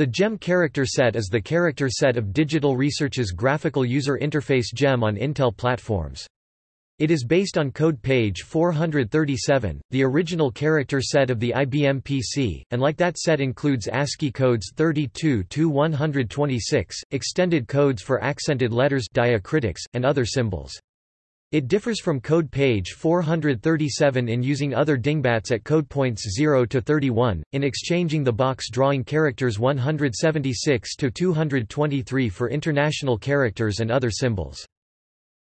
The GEM character set is the character set of Digital Research's graphical user interface GEM on Intel platforms. It is based on code page 437, the original character set of the IBM PC, and like that set includes ASCII codes 32-126, extended codes for accented letters diacritics, and other symbols. It differs from code page 437 in using other dingbats at code points 0 to 31, in exchanging the box drawing characters 176 to 223 for international characters and other symbols.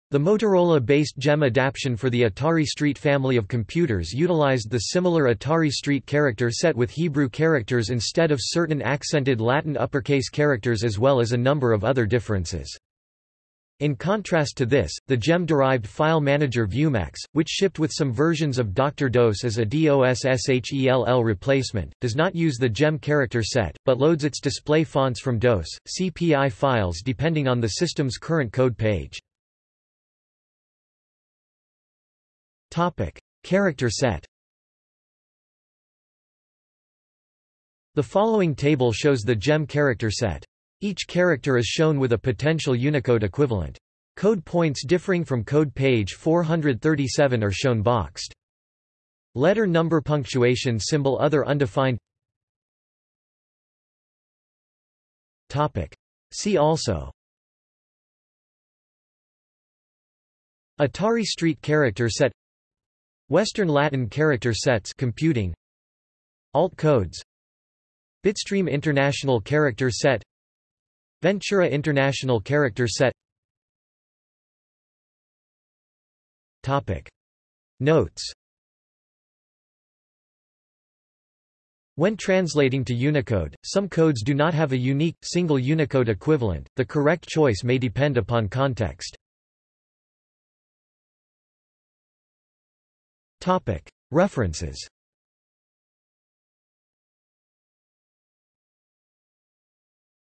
The Motorola-based GEM adaptation for the Atari ST family of computers utilized the similar Atari ST character set with Hebrew characters instead of certain accented Latin uppercase characters as well as a number of other differences. In contrast to this, the GEM-derived file manager ViewMax, which shipped with some versions of Dr. DOS as a DOSSHELL replacement, does not use the GEM character set, but loads its display fonts from DOS, CPI files depending on the system's current code page. Character set. The following table shows the GEM character set. Each character is shown with a potential Unicode equivalent. Code points differing from code page 437 are shown boxed. Letter number punctuation symbol other undefined Topic. See also Atari Street character set Western Latin character sets computing Alt codes Bitstream International Character Set Ventura International Character Set. Topic. Notes. When translating to Unicode, some codes do not have a unique, single Unicode equivalent, the correct choice may depend upon context. References